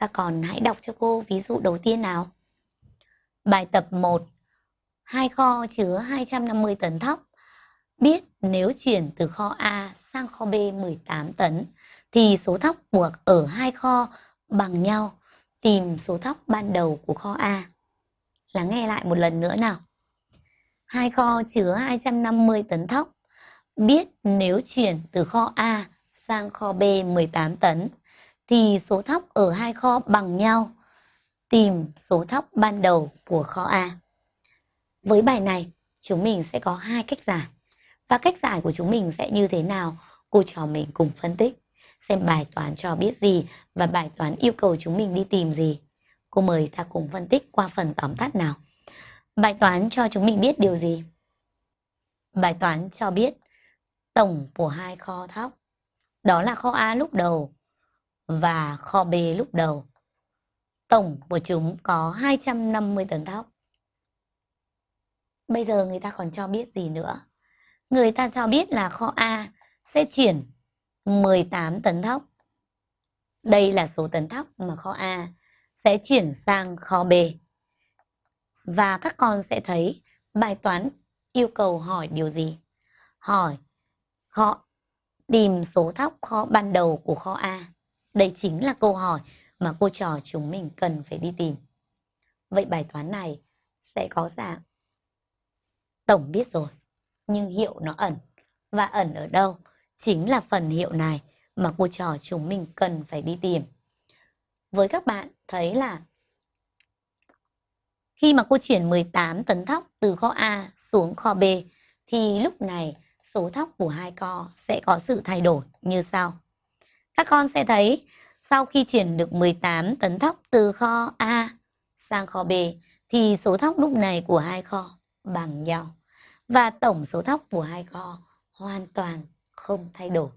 Các con hãy đọc cho cô ví dụ đầu tiên nào. Bài tập 1. Hai kho chứa 250 tấn thóc. Biết nếu chuyển từ kho A sang kho B 18 tấn, thì số thóc buộc ở hai kho bằng nhau. Tìm số thóc ban đầu của kho A. Lắng nghe lại một lần nữa nào. Hai kho chứa 250 tấn thóc. Biết nếu chuyển từ kho A sang kho B 18 tấn thì số thóc ở hai kho bằng nhau. Tìm số thóc ban đầu của kho A. Với bài này, chúng mình sẽ có hai cách giải. Và cách giải của chúng mình sẽ như thế nào? Cô trò mình cùng phân tích. Xem bài toán cho biết gì và bài toán yêu cầu chúng mình đi tìm gì. Cô mời ta cùng phân tích qua phần tóm tắt nào. Bài toán cho chúng mình biết điều gì? Bài toán cho biết tổng của hai kho thóc. Đó là kho A lúc đầu và kho B lúc đầu. Tổng của chúng có 250 tấn thóc. Bây giờ người ta còn cho biết gì nữa? Người ta cho biết là kho A sẽ chuyển 18 tấn thóc. Đây là số tấn thóc mà kho A sẽ chuyển sang kho B. Và các con sẽ thấy bài toán yêu cầu hỏi điều gì? Hỏi họ tìm số thóc kho ban đầu của kho A. Đây chính là câu hỏi mà cô trò chúng mình cần phải đi tìm. Vậy bài toán này sẽ có dạng tổng biết rồi, nhưng hiệu nó ẩn. Và ẩn ở đâu? Chính là phần hiệu này mà cô trò chúng mình cần phải đi tìm. Với các bạn thấy là khi mà cô chuyển 18 tấn thóc từ kho A xuống kho B thì lúc này số thóc của hai kho sẽ có sự thay đổi như sau. Các con sẽ thấy, sau khi chuyển được 18 tấn thóc từ kho A sang kho B, thì số thóc lúc này của hai kho bằng nhau và tổng số thóc của hai kho hoàn toàn không thay đổi.